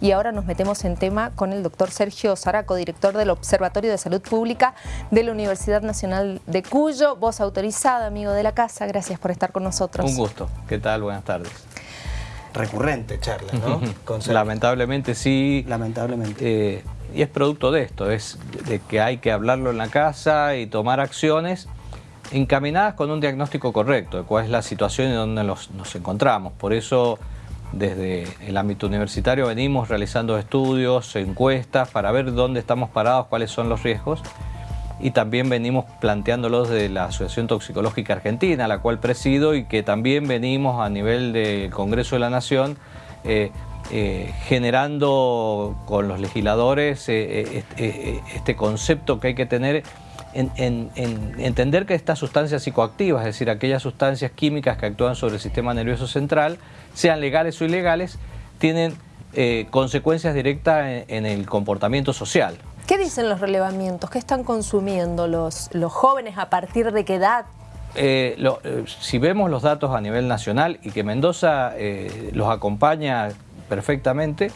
Y ahora nos metemos en tema con el doctor Sergio Zaraco, director del Observatorio de Salud Pública de la Universidad Nacional de Cuyo. Voz autorizada, amigo de la casa, gracias por estar con nosotros. Un gusto. ¿Qué tal? Buenas tardes. Recurrente charla, ¿no? Lamentablemente sí. Lamentablemente. Eh, y es producto de esto, es de que hay que hablarlo en la casa y tomar acciones encaminadas con un diagnóstico correcto de cuál es la situación en donde nos, encontramos. Por eso, desde el ámbito universitario venimos realizando estudios, encuestas, para ver dónde estamos parados, cuáles son los riesgos. Y también venimos planteándolos de la Asociación Toxicológica Argentina, la cual presido y que también venimos a nivel del Congreso de la Nación eh, eh, generando con los legisladores eh, este concepto que hay que tener en, entender que estas sustancias psicoactivas, es decir, aquellas sustancias químicas que actúan sobre el sistema nervioso central, sean legales o ilegales, tienen eh, consecuencias directas en, el comportamiento social. ¿Qué dicen los relevamientos? ¿Qué están consumiendo los, los jóvenes? ¿A partir de qué edad? Eh, eh, si vemos los datos a nivel nacional y que Mendoza los acompaña perfectamente,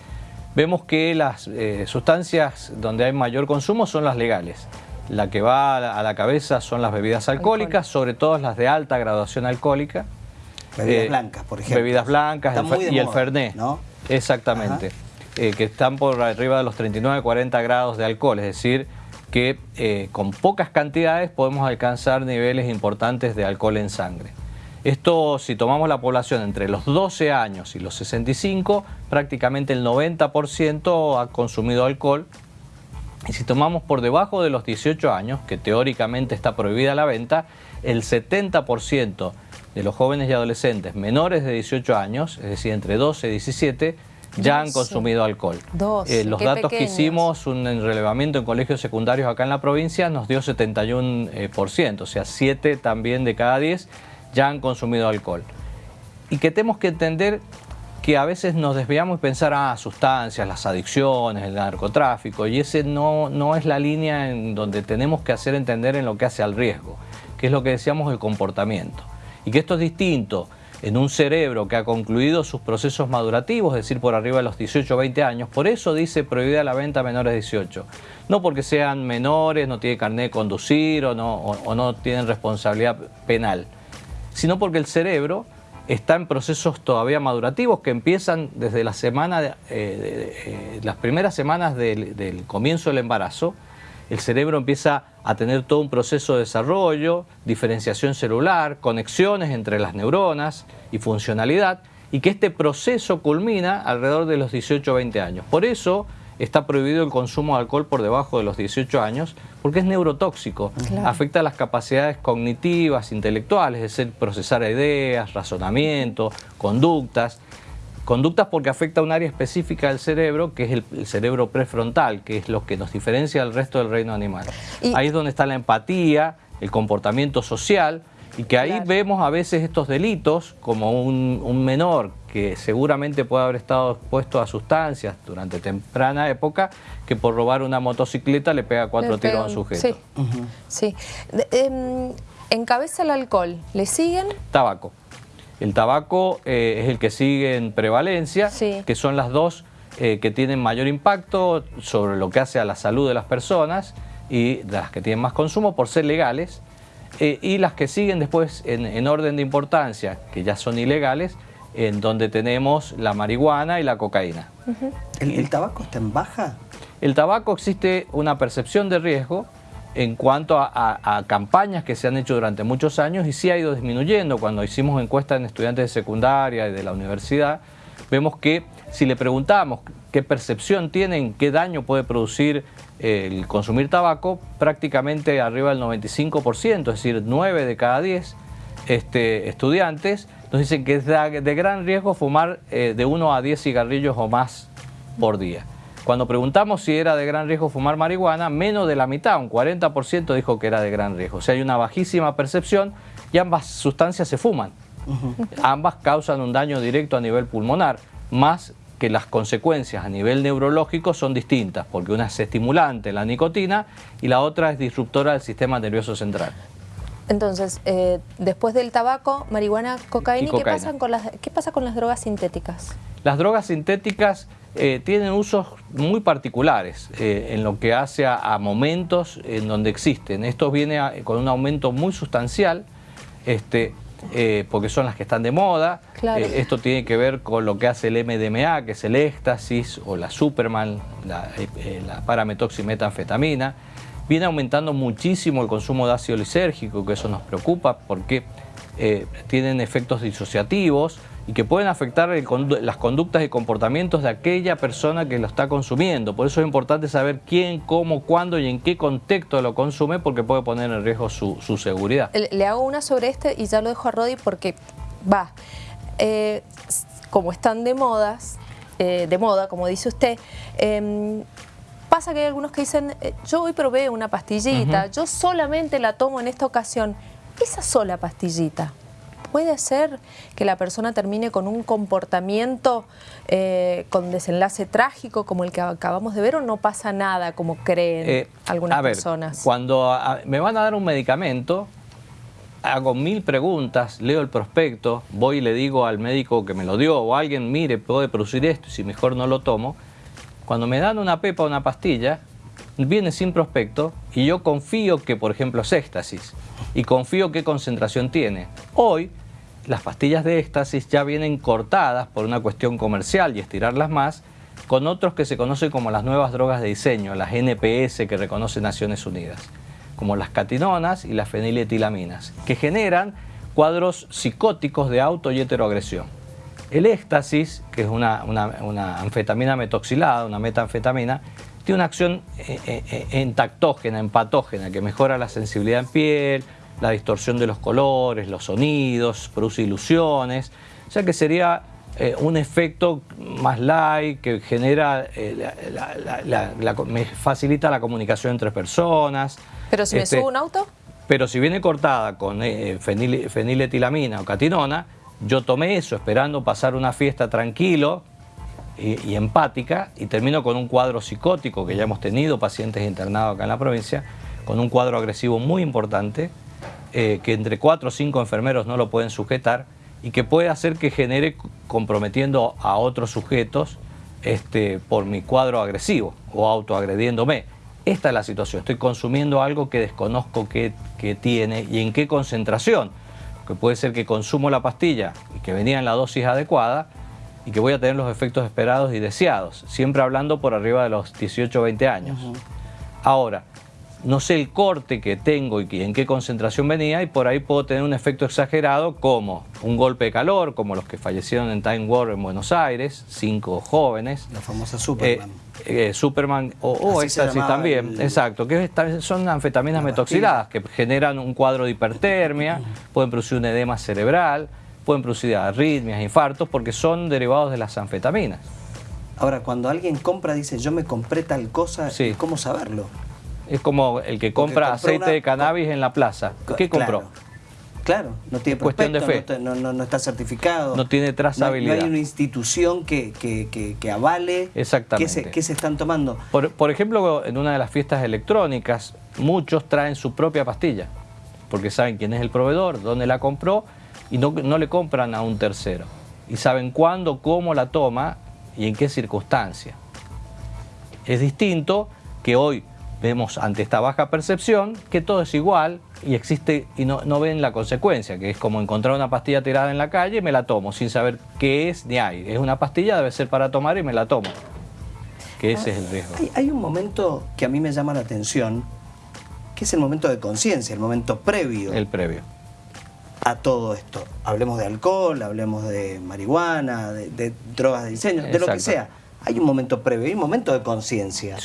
vemos que las sustancias donde hay mayor consumo son las legales. La que va a la cabeza son las bebidas alcohólicas, sobre todo las de alta graduación alcohólica. Bebidas eh, blancas, por ejemplo. Bebidas blancas y el Fernet. ¿no? Exactamente. Eh, que están por arriba de los 39-40 grados de alcohol, es decir, que eh, con pocas cantidades podemos alcanzar niveles importantes de alcohol en sangre. Esto, si tomamos la población entre los 12 años y los 65, prácticamente el 90% ha consumido alcohol y si tomamos por debajo de los 18 años, que teóricamente está prohibida la venta, el 70% de los jóvenes y adolescentes menores de 18 años, es decir, entre 12 y 17, ya han consumido alcohol. Eh, los datos que hicimos, un relevamiento en colegios secundarios acá en la provincia, nos dio 71%, o sea, 7 también de cada 10 ya han consumido alcohol. Y que tenemos que entender que a veces nos desviamos y pensar, ah, sustancias, las adicciones, el narcotráfico, y ese no, no es la línea en donde tenemos que hacer entender en lo que hace al riesgo, que es lo que decíamos el comportamiento. Y que esto es distinto en un cerebro que ha concluido sus procesos madurativos, es decir, por arriba de los 18 o 20 años. Por eso dice prohibida la venta a menores de 18. No porque sean menores, no tienen carnet de conducir o no, o no tienen responsabilidad penal, sino porque el cerebro está en procesos todavía madurativos que empiezan desde la semana, eh, eh, las primeras semanas del, comienzo del embarazo, el cerebro empieza a tener todo un proceso de desarrollo, diferenciación celular, conexiones entre las neuronas y funcionalidad, y que este proceso culmina alrededor de los 18 o 20 años. Por eso está prohibido el consumo de alcohol por debajo de los 18 años porque es neurotóxico, afecta las capacidades cognitivas, intelectuales, es decir, procesar ideas, razonamiento, conductas. Conductas porque afecta a un área específica del cerebro, que es el, cerebro prefrontal, que es lo que nos diferencia del resto del reino animal. Ahí es donde está la empatía, el comportamiento social, y que ahí vemos a veces estos delitos, como un, menor que seguramente puede haber estado expuesto a sustancias durante temprana época, que por robar una motocicleta le pega cuatro tiros a un sujeto. Sí, sí. Em, ¿Encabeza el alcohol? ¿Le siguen? Tabaco. El tabaco eh, es el que sigue en prevalencia, que son las dos eh, que tienen mayor impacto sobre lo que hace a la salud de las personas y de las que tienen más consumo por ser legales. Eh, y las que siguen después en, orden de importancia, que ya son ilegales, en donde tenemos la marihuana y la cocaína. ¿El, tabaco está en baja? El tabaco existe una percepción de riesgo en cuanto a, campañas que se han hecho durante muchos años y sí ha ido disminuyendo. Cuando hicimos encuestas en estudiantes de secundaria y de la universidad, vemos que si le preguntamos qué percepción tienen, qué daño puede producir el consumir tabaco, prácticamente arriba del 95%, es decir, 9 de cada 10 este, estudiantes nos dicen que es de, gran riesgo fumar eh, de 1 a 10 cigarrillos o más por día. Cuando preguntamos si era de gran riesgo fumar marihuana, menos de la mitad, un 40% dijo que era de gran riesgo. O sea, hay una bajísima percepción y ambas sustancias se fuman. Ambas causan un daño directo a nivel pulmonar, más que las consecuencias a nivel neurológico son distintas, porque una es estimulante, la nicotina, y la otra es disruptora del sistema nervioso central. Entonces, eh, después del tabaco, marihuana, cocaína, ¿qué, pasa con las, ¿qué pasa con las drogas sintéticas? Las drogas sintéticas eh, tienen usos muy particulares eh, en lo que hace a, momentos en donde existen. Esto viene con un aumento muy sustancial, este, eh, porque son las que están de moda. esto tiene que ver con lo que hace el MDMA, que es el éxtasis, o la Superman, la, la parametoximetanfetamina. Viene aumentando muchísimo el consumo de ácido lisérgico, que eso nos preocupa porque tienen efectos disociativos, y que pueden afectar las conductas y comportamientos de aquella persona que lo está consumiendo. Por eso es importante saber quién, cómo, cuándo y en qué contexto lo consume porque puede poner en riesgo su, seguridad. Le hago una sobre este y ya lo dejo a Rodi porque va, eh, como están de modas, eh, de moda, como dice usted, em, pasa que hay algunos que dicen, eh, yo hoy probé una pastillita, yo solamente la tomo en esta ocasión. Esa sola pastillita, puede ser que la persona termine con un comportamiento eh, con desenlace trágico como el que acabamos de ver o no pasa nada como creen eh, algunas a ver, personas? Cuando me van a dar un medicamento, hago mil preguntas, leo el prospecto, voy y le digo al médico que me lo dio o alguien, mire, puede producir esto y si mejor no lo tomo. Cuando me dan una pepa o una pastilla, viene sin prospecto y yo confío que, por ejemplo, es éxtasis y confío qué concentración tiene. Hoy las pastillas de éxtasis ya vienen cortadas por una cuestión comercial y estirarlas más con otros que se conocen como las nuevas drogas de diseño, las NPS que reconoce Naciones Unidas, como las catinonas y las feniletilaminas, que generan cuadros psicóticos de auto y heteroagresión. El éxtasis, que es una, anfetamina metoxilada, una metanfetamina, tiene una acción eh, eh, eh, entactógena, empatógena, que mejora la sensibilidad en piel, la distorsión de los colores, los sonidos, produce ilusiones, o sea que sería eh, un efecto más light que genera, eh, me facilita la comunicación entre personas. ¿Pero si me este, subo un auto? Pero si viene cortada con eh, feniletilamina o catinona, yo tomé eso esperando pasar una fiesta tranquilo y, empática y termino con un cuadro psicótico que ya hemos tenido pacientes internados acá en la provincia, con un cuadro agresivo muy importante, eh, que entre cuatro o cinco enfermeros no lo pueden sujetar y que puede hacer que genere comprometiendo a otros sujetos este, por mi cuadro agresivo o autoagrediéndome. Esta es la situación, estoy consumiendo algo que desconozco que, que tiene y en qué concentración, que puede ser que consumo la pastilla y que venía en la dosis adecuada y que voy a tener los efectos esperados y deseados, siempre hablando por arriba de los 18 o 20 años. Ahora, no sé el corte que tengo y en qué concentración venía y por ahí puedo tener un efecto exagerado como un golpe de calor, como los que fallecieron en Time War en Buenos Aires, cinco jóvenes. La famosa Superman. Eh, eh, Superman o, o también, exacto, que son anfetaminas metoxiladas que generan un cuadro de hipertermia, pueden producir un edema cerebral, pueden producir arritmias, infartos, porque son derivados de las anfetaminas. Ahora, cuando alguien compra, dice, yo me compré tal cosa, ¿cómo saberlo? Es como el que compra aceite de cannabis en la plaza. ¿Qué compró? Claro, no tiene cuestión de fe. No, está certificado. No tiene trazabilidad. No, hay una institución que, que, avale Exactamente. Qué se, están tomando. Por, ejemplo, en una de las fiestas electrónicas, muchos traen su propia pastilla, porque saben quién es el proveedor, dónde la compró, y no, no le compran a un tercero. Y saben cuándo, cómo la toma y en qué circunstancia. Es distinto que hoy vemos ante esta baja percepción que todo es igual y existe y no, no, ven la consecuencia, que es como encontrar una pastilla tirada en la calle y me la tomo sin saber qué es ni hay. Es una pastilla, debe ser para tomar y me la tomo. Que ese es el riesgo. Hay, un momento que a mí me llama la atención, que es el momento de conciencia, el momento previo. El previo. A todo esto. Hablemos de alcohol, hablemos de marihuana, de, drogas de diseño, de lo que sea hay un momento previo, hay un momento de conciencia,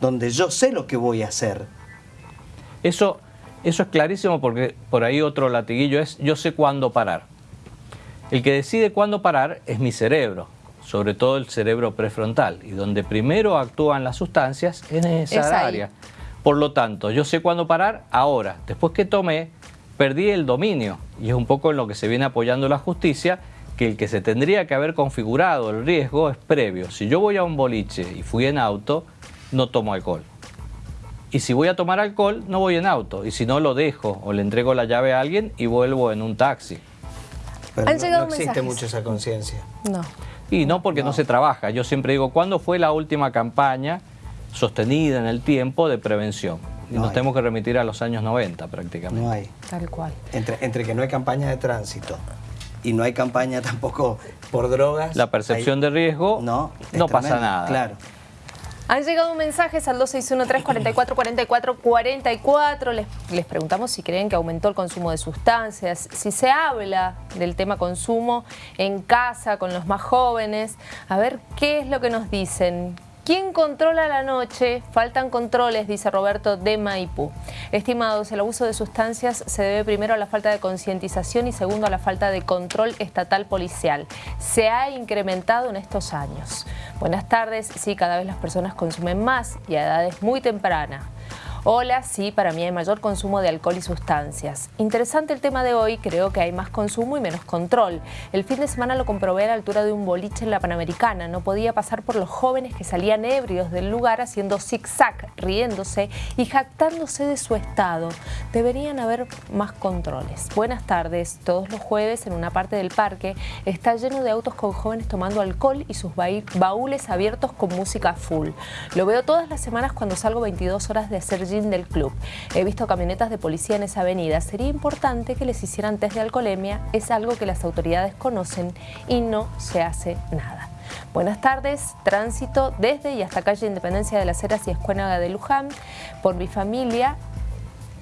donde yo sé lo que voy a hacer. Eso, eso es clarísimo porque por ahí otro latiguillo es yo sé cuándo parar. El que decide cuándo parar es mi cerebro, sobre todo el cerebro prefrontal, y donde primero actúan las sustancias es en esa área. Por lo tanto, yo sé cuándo parar ahora. Después que tomé, perdí el dominio, y es un poco en lo que se viene apoyando la justicia, que el que se tendría que haber configurado el riesgo es previo. Si yo voy a un boliche y fui en auto, no tomo alcohol. Y si voy a tomar alcohol, no voy en auto. Y si no, lo dejo o le entrego la llave a alguien y vuelvo en un taxi. Pero no, existe mucho esa conciencia. No. Y no porque no. se trabaja. Yo siempre digo, ¿cuándo fue la última campaña sostenida en el tiempo de prevención? Y nos tenemos que remitir a los años 90 prácticamente. No hay. Tal cual. Entre, entre que no hay campaña de tránsito y no hay campaña tampoco por drogas. La percepción de riesgo no, no pasa nada. Claro. Han llegado mensajes al 261-344-4444. Les, les preguntamos si creen que aumentó el consumo de sustancias, si se habla del tema consumo en casa con los más jóvenes. A ver qué es lo que nos dicen. ¿Quién controla la noche? Faltan controles, dice Roberto de Maipú. Estimados, el abuso de sustancias se debe primero a la falta de concientización y segundo a la falta de control estatal policial. Se ha incrementado en estos años. Buenas tardes, sí, cada vez las personas consumen más y a edades muy tempranas. Hola, sí, para mí hay mayor consumo de alcohol y sustancias. Interesante el tema de hoy, creo que hay más consumo y menos control. El fin de semana lo comprobé a la altura de un boliche en la Panamericana. No podía pasar por los jóvenes que salían ebrios del lugar haciendo zig-zag, riéndose y jactándose de su estado. Deberían haber más controles. Buenas tardes. Todos los jueves en una parte del parque está lleno de autos con jóvenes tomando alcohol y sus baúles abiertos con música full. Lo veo todas las semanas cuando salgo 22 horas de hacer del club. He visto camionetas de policía en esa avenida. Sería importante que les hicieran test de alcoholemia. Es algo que las autoridades conocen y no se hace nada. Buenas tardes, tránsito desde y hasta calle Independencia de las Heras y Escuénaga de Luján. Por mi familia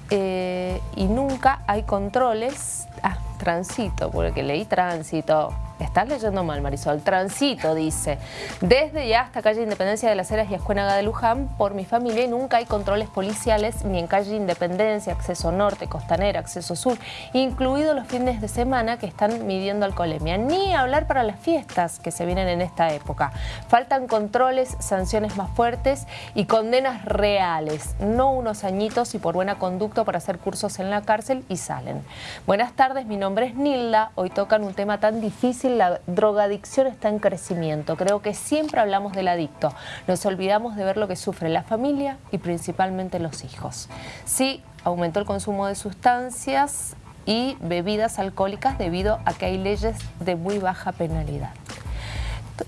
eh, y nunca hay controles. Ah, tránsito, porque leí tránsito. Estás leyendo mal, Marisol. Transito, dice. Desde ya hasta calle Independencia de las Heras y Escuénaga de Luján, por mi familia nunca hay controles policiales ni en calle Independencia, acceso norte, costanera, acceso sur, incluidos los fines de semana que están midiendo alcoholemia. Ni hablar para las fiestas que se vienen en esta época. Faltan controles, sanciones más fuertes y condenas reales, no unos añitos y por buena conducta para hacer cursos en la cárcel y salen. Buenas tardes, mi nombre es Nilda. Hoy tocan un tema tan difícil la drogadicción está en crecimiento. Creo que siempre hablamos del adicto. Nos olvidamos de ver lo que sufre la familia y principalmente los hijos. Sí, aumentó el consumo de sustancias y bebidas alcohólicas debido a que hay leyes de muy baja penalidad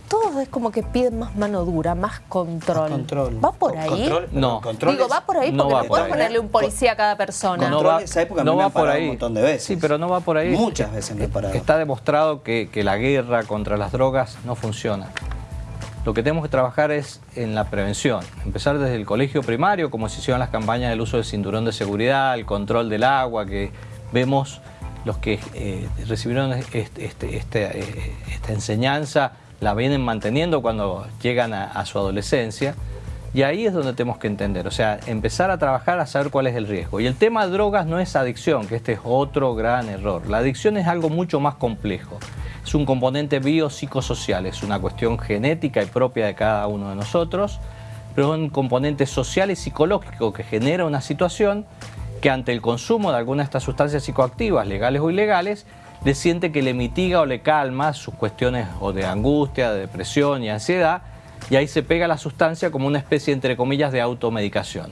todo es como que piden más mano dura, más control. ¿Va por ahí? no. Digo, va por ahí porque no, puedes ponerle un policía a cada persona. no va, esa época no va por ahí. un montón de veces. Sí, pero no va por ahí. Muchas veces me he parado. Está demostrado que, que la guerra contra las drogas no funciona. Lo que tenemos que trabajar es en la prevención. Empezar desde el colegio primario, como se hicieron las campañas del uso del cinturón de seguridad, el control del agua, que vemos los que eh, recibieron este, este, este, eh, esta enseñanza la vienen manteniendo cuando llegan a, su adolescencia. Y ahí es donde tenemos que entender, o sea, empezar a trabajar a saber cuál es el riesgo. Y el tema de drogas no es adicción, que este es otro gran error. La adicción es algo mucho más complejo. Es un componente biopsicosocial, es una cuestión genética y propia de cada uno de nosotros, pero es un componente social y psicológico que genera una situación que ante el consumo de alguna de estas sustancias psicoactivas, legales o ilegales, le siente que le mitiga o le calma sus cuestiones o de angustia, de depresión y ansiedad, y ahí se pega la sustancia como una especie, entre comillas, de automedicación.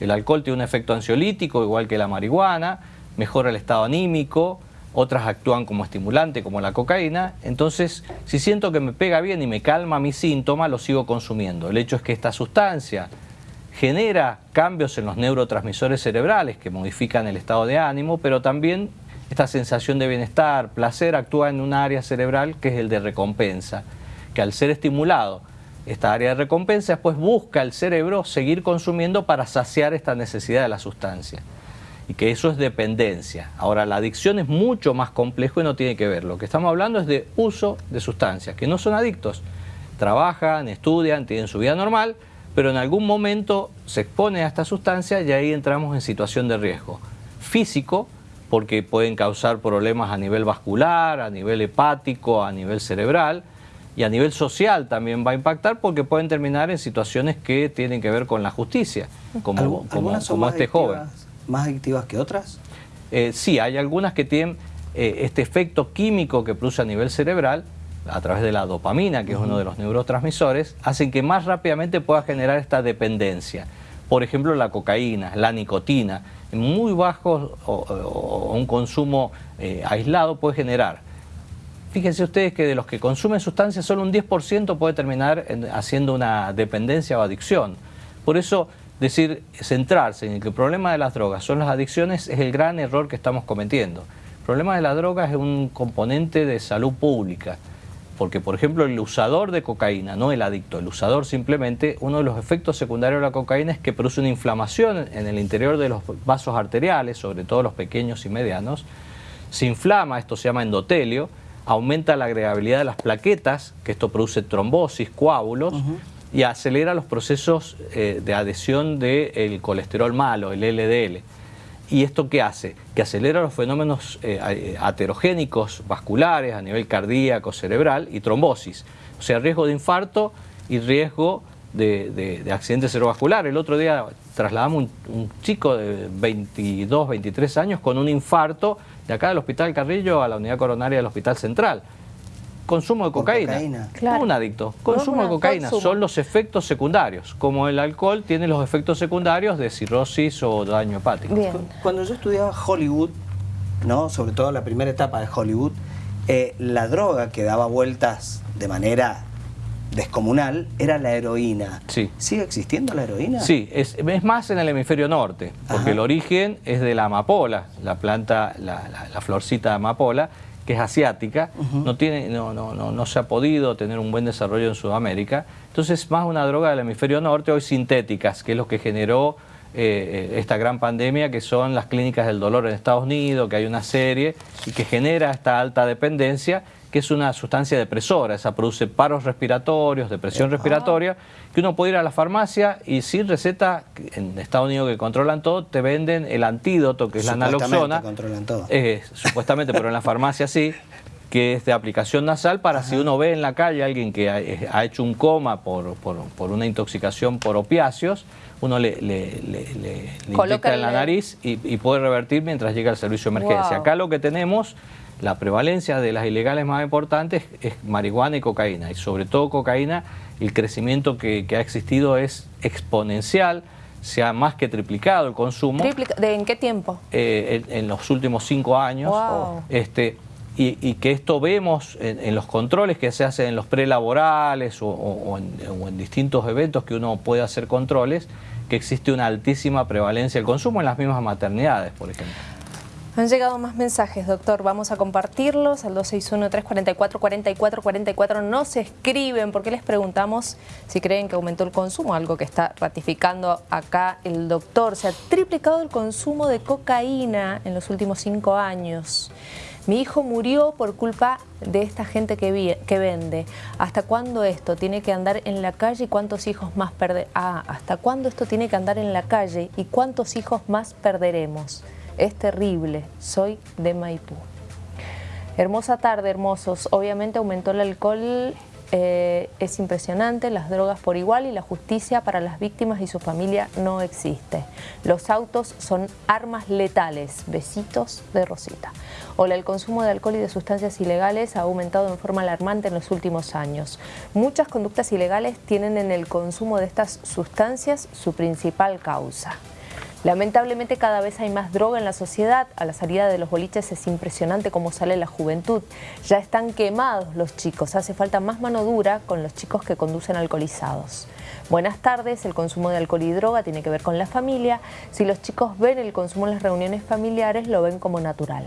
El alcohol tiene un efecto ansiolítico, igual que la marihuana, mejora el estado anímico, otras actúan como estimulante, como la cocaína. Entonces, si siento que me pega bien y me calma mi síntoma, lo sigo consumiendo. El hecho es que esta sustancia genera cambios en los neurotransmisores cerebrales que modifican el estado de ánimo, pero también esta sensación de bienestar, placer, actúa en un área cerebral que es el de recompensa, que al ser estimulado esta área de recompensa, pues busca el cerebro seguir consumiendo para saciar esta necesidad de la sustancia. Y que eso es dependencia. Ahora, la adicción es mucho más complejo y no tiene que ver. Lo que estamos hablando es de uso de sustancias, que no son adictos. Trabajan, estudian, tienen su vida normal, pero en algún momento se expone a esta sustancia y ahí entramos en situación de riesgo físico, porque pueden causar problemas a nivel vascular, a nivel hepático, a nivel cerebral y a nivel social también va a impactar porque pueden terminar en situaciones que tienen que ver con la justicia, como, como, este joven. ¿Más adictivas que otras? Eh, sí, hay algunas que tienen eh, este efecto químico que produce a nivel cerebral, a través de la dopamina, que es uno de los neurotransmisores, hacen que más rápidamente pueda generar esta dependencia. Por ejemplo, la cocaína, la nicotina, muy bajos o, un consumo eh, aislado puede generar fíjense ustedes que de los que consumen sustancias, solo un 10% puede terminar haciendo una dependencia o adicción. Por eso, decir, centrarse en que el problema de las drogas son las adicciones es el gran error que estamos cometiendo. El problema de las drogas es un componente de salud pública. Porque, por ejemplo, el usador de cocaína, no el adicto, el usador simplemente, uno de los efectos secundarios de la cocaína es que produce una inflamación en el interior de los vasos arteriales, sobre todo los pequeños y medianos. Se inflama, esto se llama endotelio, aumenta la agregabilidad de las plaquetas, que esto produce trombosis, coágulos, y acelera los procesos eh, de adhesión del colesterol malo, el LDL. ¿Y esto qué hace? Que acelera los fenómenos eh, eh, aterogénicos vasculares a nivel cardíaco, cerebral y trombosis. O sea, riesgo de infarto y riesgo de, accidente cerebrovascular. El otro día trasladamos un, un, chico de 22, 23 años con un infarto de acá del Hospital Carrillo a la unidad coronaria del Hospital Central consumo de cocaína. No un adicto, consumo de cocaína. Son los efectos secundarios. Como el alcohol tiene los efectos secundarios de cirrosis o daño hepático. Cuando yo estudiaba Hollywood, ¿no? sobre todo la primera etapa de Hollywood, eh, la droga que daba vueltas de manera descomunal era la heroína. Sí. ¿Sigue existiendo la heroína? Sí, es, más en el hemisferio norte, porque el origen es de la amapola, la planta, la, la florcita de amapola, que es asiática, no, tiene, no, no, no, no se ha podido tener un buen desarrollo en Sudamérica. Entonces, más una droga del hemisferio norte, hoy sintéticas, que es lo que generó eh, eh, esta gran pandemia, que son las clínicas del dolor en Estados Unidos, que hay una serie, y que genera esta alta dependencia que es una sustancia depresora, esa produce paros respiratorios, depresión respiratoria, que uno puede ir a la farmacia y sin receta, en Estados Unidos que controlan todo, te venden el antídoto, que es la naloxona. controlan todo. Eh, supuestamente, pero en la farmacia sí, que es de aplicación nasal para si uno ve en la calle a alguien que ha, eh, hecho un coma por, una intoxicación por opiáceos, uno le, le, le, inyecta en la nariz y, puede revertir mientras llega el servicio de emergencia. Acá lo que tenemos la prevalencia de las ilegales más importantes es marihuana y cocaína, y sobre todo cocaína, el crecimiento que, ha existido es exponencial, se ha más que triplicado el consumo. ¿De ¿En qué tiempo? Eh, en, los últimos cinco años. Este, y, que esto vemos en, los controles que se hacen en los prelaborales o, o, en, distintos eventos que uno puede hacer controles, que existe una altísima prevalencia del consumo en las mismas maternidades, por ejemplo. Han llegado más mensajes, doctor. Vamos a compartirlos al 261-344-4444. No se escriben porque les preguntamos si creen que aumentó el consumo, algo que está ratificando acá el doctor. Se ha triplicado el consumo de cocaína en los últimos cinco años. Mi hijo murió por culpa de esta gente que, que vende. ¿Hasta cuándo esto tiene que andar en la calle y cuántos hijos más perderemos? Ah, ¿hasta cuándo esto tiene que andar en la calle y cuántos hijos más perderemos? Es terrible, soy de Maipú. Hermosa tarde, hermosos. Obviamente aumentó el alcohol, eh, es impresionante, las drogas por igual y la justicia para las víctimas y su familia no existe. Los autos son armas letales. Besitos de Rosita. Hola, el consumo de alcohol y de sustancias ilegales ha aumentado en forma alarmante en los últimos años. Muchas conductas ilegales tienen en el consumo de estas sustancias su principal causa. Lamentablemente cada vez hay más droga en la sociedad, a la salida de los boliches es impresionante cómo sale la juventud. Ya están quemados los chicos, hace falta más mano dura con los chicos que conducen alcoholizados. Buenas tardes, el consumo de alcohol y droga tiene que ver con la familia. Si los chicos ven el consumo en las reuniones familiares, lo ven como natural.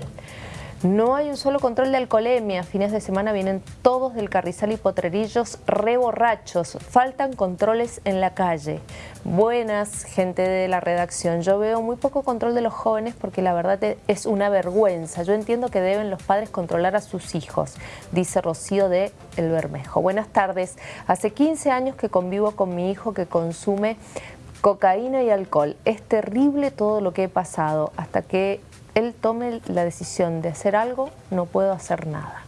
No hay un solo control de alcoholemia. Fines de semana vienen todos del Carrizal y Potrerillos reborrachos. Faltan controles en la calle. Buenas, gente de la redacción. Yo veo muy poco control de los jóvenes porque la verdad es una vergüenza. Yo entiendo que deben los padres controlar a sus hijos, dice Rocío de El Bermejo. Buenas tardes. Hace 15 años que convivo con mi hijo que consume cocaína y alcohol. Es terrible todo lo que he pasado hasta que él tome la decisión de hacer algo, no puedo hacer nada.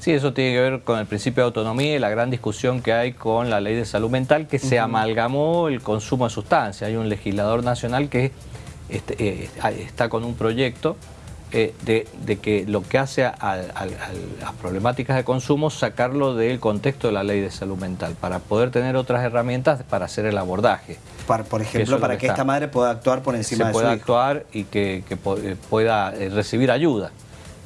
Sí, eso tiene que ver con el principio de autonomía y la gran discusión que hay con la ley de salud mental que se amalgamó el consumo de sustancias. Hay un legislador nacional que este, eh, está con un proyecto eh, de, que lo que hace a, las problemáticas de consumo sacarlo del contexto de la ley de salud mental para poder tener otras herramientas para hacer el abordaje. por ejemplo, para que, esta madre pueda actuar por encima de su pueda actuar y que, eh, pueda eh, recibir ayuda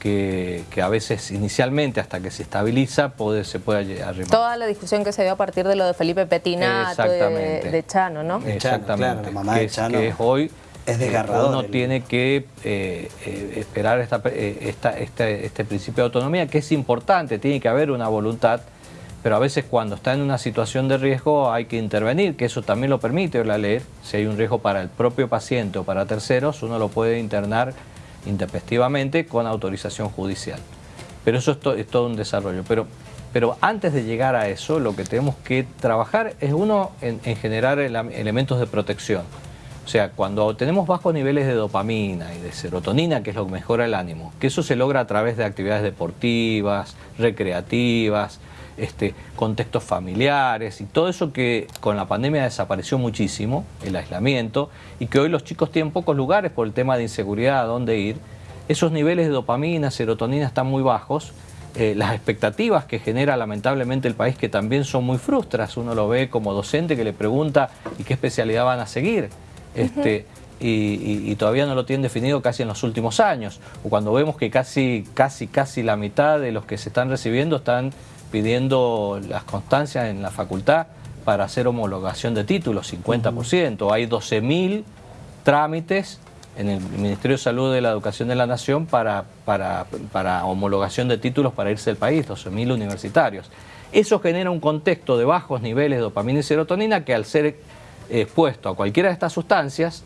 que, a veces inicialmente hasta que se estabiliza puede, se puede arrimar. Toda la discusión que se dio a partir de lo de Felipe Petinato, de, de, Chano, ¿no? Exactamente, la mamá de Chano. Que es hoy es desgarrador. Uno tiene que eh, eh, esperar esta, esta, este, este principio de autonomía, que es importante, tiene que haber una voluntad pero a veces cuando está en una situación de riesgo hay que intervenir, que eso también lo permite la ley. Si hay un riesgo para el propio paciente o para terceros, uno lo puede internar intempestivamente con autorización judicial. Pero eso es, todo un desarrollo. Pero, pero antes de llegar a eso, lo que tenemos que trabajar es uno en, generar elementos de protección. O sea, cuando tenemos bajos niveles de dopamina y de serotonina, que es lo que mejora el ánimo, que eso se logra a través de actividades deportivas, recreativas, este, contextos familiares y todo eso que con la pandemia desapareció muchísimo, el aislamiento, y que hoy los chicos tienen pocos lugares por el tema de inseguridad a dónde ir, esos niveles de dopamina, serotonina están muy bajos, eh, las expectativas que genera lamentablemente el país que también son muy frustras, uno lo ve como docente que le pregunta ¿y qué especialidad van a seguir? Este, y, todavía no lo tienen definido casi en los últimos años, o cuando vemos que casi, casi, casi la mitad de los que se están recibiendo están pidiendo las constancias en la facultad para hacer homologación de títulos, 50%. Hay 12.000 trámites en el Ministerio de Salud de la Educación de la Nación para, para, homologación de títulos para irse del país, 12.000 universitarios. Eso genera un contexto de bajos niveles de dopamina y serotonina que al ser expuesto a cualquiera de estas sustancias,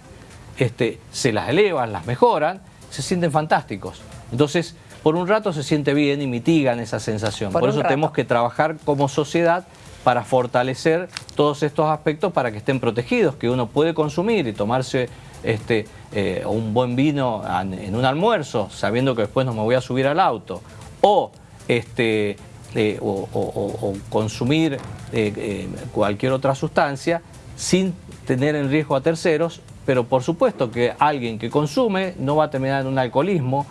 este, se las elevan, las mejoran, se sienten fantásticos. Entonces, por un rato se siente bien y mitigan esa sensación. Por, eso tenemos que trabajar como sociedad para fortalecer todos estos aspectos para que estén protegidos, que uno puede consumir y tomarse este, eh, un buen vino en un almuerzo, sabiendo que después no me voy a subir al auto, o, este, eh, o, consumir eh, cualquier otra sustancia sin tener en riesgo a terceros, pero por supuesto que alguien que consume no va a terminar en un alcoholismo,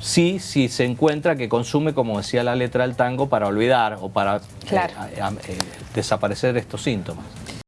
sí, sí se encuentra que consume, como decía la letra del tango, para olvidar o para eh, eh, desaparecer estos síntomas.